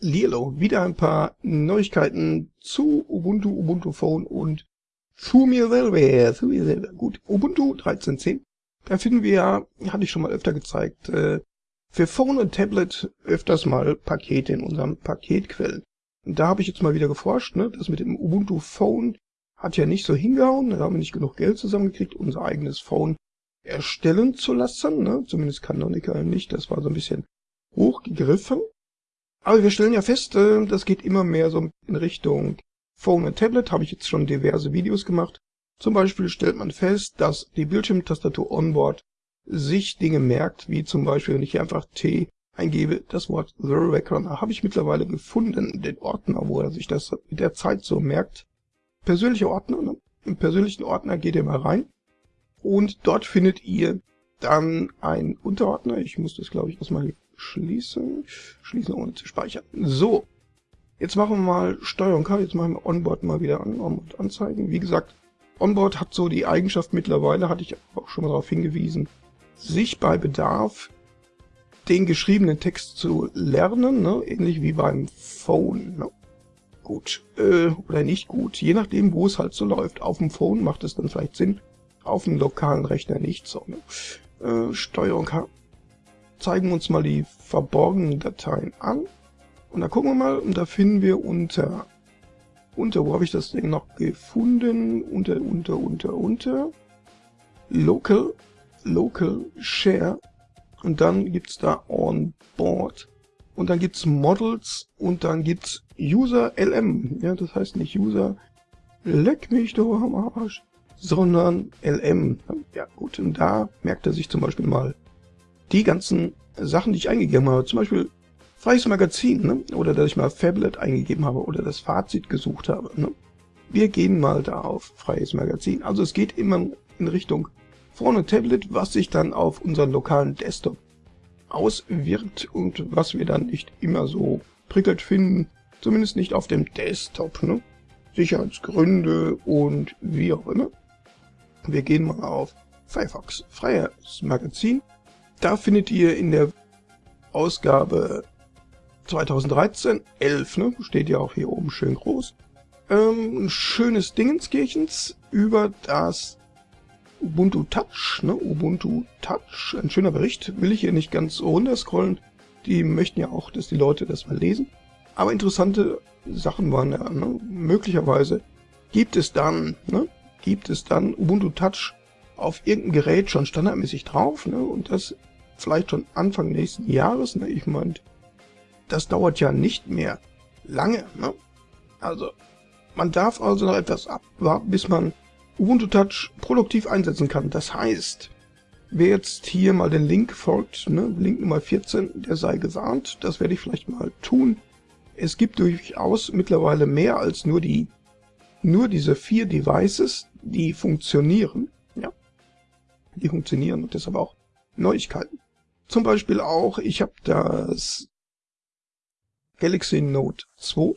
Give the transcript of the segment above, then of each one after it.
Lilo, wieder ein paar Neuigkeiten zu Ubuntu, Ubuntu Phone und zu mir selber, zu mir selber. Gut, Ubuntu 13.10, da finden wir ja, hatte ich schon mal öfter gezeigt, äh, für Phone und Tablet öfters mal Pakete in unserem Paketquellen. Und da habe ich jetzt mal wieder geforscht, ne, das mit dem Ubuntu Phone hat ja nicht so hingehauen, da haben wir nicht genug Geld zusammengekriegt, unser eigenes Phone erstellen zu lassen, ne, zumindest Canonical nicht, das war so ein bisschen hochgegriffen. Aber wir stellen ja fest, äh, das geht immer mehr so in Richtung Phone und Tablet, habe ich jetzt schon diverse Videos gemacht. Zum Beispiel stellt man fest, dass die Bildschirmtastatur Onboard sich Dinge merkt, wie zum Beispiel, wenn ich hier einfach T eingebe, das Wort The Record, habe ich mittlerweile gefunden, den Ordner, wo er sich das mit der Zeit so merkt. Persönliche Ordner, ne? im persönlichen Ordner geht ihr mal rein und dort findet ihr dann einen Unterordner, ich muss das glaube ich erstmal hier Schließen. Schließen ohne zu speichern. So. Jetzt machen wir mal Steuerung K. Jetzt machen wir Onboard mal wieder an. Onboard anzeigen. Wie gesagt, Onboard hat so die Eigenschaft mittlerweile, hatte ich auch schon mal darauf hingewiesen, sich bei Bedarf den geschriebenen Text zu lernen, ne? ähnlich wie beim Phone. Ne? Gut, äh, oder nicht gut, je nachdem, wo es halt so läuft. Auf dem Phone macht es dann vielleicht Sinn, auf dem lokalen Rechner nicht so. Ne? Äh, Steuerung H zeigen uns mal die verborgenen Dateien an. Und da gucken wir mal, und da finden wir unter, unter, wo habe ich das Ding noch gefunden? Unter, unter, unter, unter, Local, Local Share. Und dann gibt's da On Board. Und dann gibt's Models und dann gibt's User LM. Ja, das heißt nicht User, leck mich doch am Arsch, sondern LM. Ja gut, und da merkt er sich zum Beispiel mal die ganzen Sachen, die ich eingegeben habe, zum Beispiel freies Magazin, ne? oder dass ich mal Fablet eingegeben habe oder das Fazit gesucht habe. Ne? Wir gehen mal da auf freies Magazin. Also es geht immer in Richtung vorne Tablet, was sich dann auf unseren lokalen Desktop auswirkt und was wir dann nicht immer so prickelt finden, zumindest nicht auf dem Desktop. Ne? Sicherheitsgründe und wie auch immer. Wir gehen mal auf Firefox, freies Magazin. Da findet ihr in der Ausgabe 2013, 11, ne, steht ja auch hier oben schön groß, ähm, ein schönes Dingenskirchens über das Ubuntu Touch, ne, Ubuntu Touch, ein schöner Bericht, will ich hier nicht ganz runterscrollen, die möchten ja auch, dass die Leute das mal lesen, aber interessante Sachen waren ja, ne, möglicherweise gibt es dann, ne, gibt es dann Ubuntu Touch auf irgendeinem Gerät schon standardmäßig drauf, ne, und das vielleicht schon Anfang nächsten Jahres. Ne? Ich meine, das dauert ja nicht mehr lange. Ne? Also, man darf also noch etwas abwarten, bis man Ubuntu Touch produktiv einsetzen kann. Das heißt, wer jetzt hier mal den Link folgt, ne, Link Nummer 14, der sei gewarnt. Das werde ich vielleicht mal tun. Es gibt durchaus mittlerweile mehr als nur die nur diese vier Devices, die funktionieren. Ja, die funktionieren und deshalb auch Neuigkeiten. Zum Beispiel auch, ich habe das Galaxy Note 2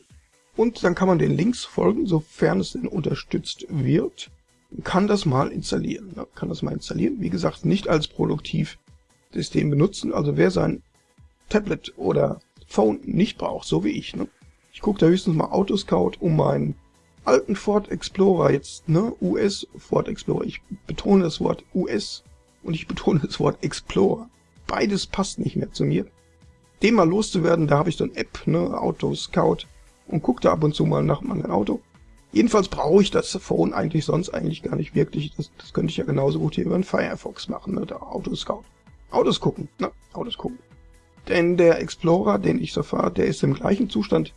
und dann kann man den Links folgen, sofern es denn unterstützt wird. Kann das mal installieren. Ja, kann das mal installieren. Wie gesagt, nicht als Produktivsystem benutzen. Also wer sein Tablet oder Phone nicht braucht, so wie ich. Ne? Ich gucke da höchstens mal Autoscout, um meinen alten Ford Explorer jetzt, ne, US Ford Explorer. Ich betone das Wort US und ich betone das Wort Explorer beides passt nicht mehr zu mir. Dem mal loszuwerden, da habe ich so eine App, ne, Auto Scout, und gucke da ab und zu mal nach meinem Auto. Jedenfalls brauche ich das Phone eigentlich sonst eigentlich gar nicht wirklich. Das, das könnte ich ja genauso gut hier über den Firefox machen, ne, der Auto Scout. Autos gucken, ne, Autos gucken. Denn der Explorer, den ich so fahre, der ist im gleichen Zustand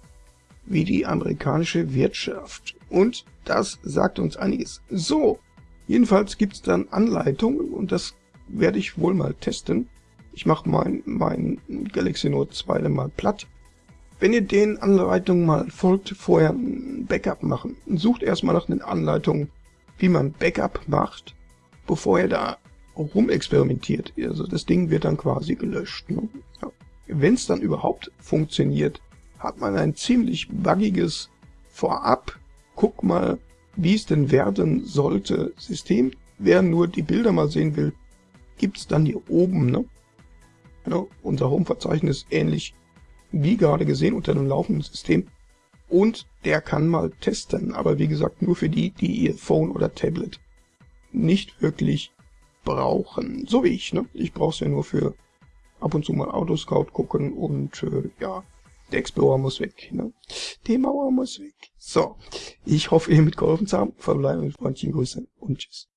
wie die amerikanische Wirtschaft. Und das sagt uns einiges. So, jedenfalls gibt's dann Anleitungen und das werde ich wohl mal testen. Ich mache mein, mein Galaxy Note 2 dann mal platt. Wenn ihr den Anleitungen mal folgt, vorher ein Backup machen. Sucht erstmal nach den Anleitungen, wie man Backup macht, bevor ihr da rumexperimentiert. Also das Ding wird dann quasi gelöscht. Ne? Ja. Wenn es dann überhaupt funktioniert, hat man ein ziemlich buggiges Vorab. Guck mal, wie es denn werden sollte System. Wer nur die Bilder mal sehen will, gibt's dann hier oben. Ne? Ja, unser Home-Verzeichnis ähnlich wie gerade gesehen, unter einem laufenden System. Und der kann mal testen, aber wie gesagt, nur für die, die ihr Phone oder Tablet nicht wirklich brauchen. So wie ich, ne? Ich brauche es ja nur für ab und zu mal Autoscout gucken und äh, ja, der Explorer muss weg. Ne? Die Mauer muss weg. So, ich hoffe, ihr mitgeholfen zu haben. Verbleibe mit freundlichen Grüßen und tschüss.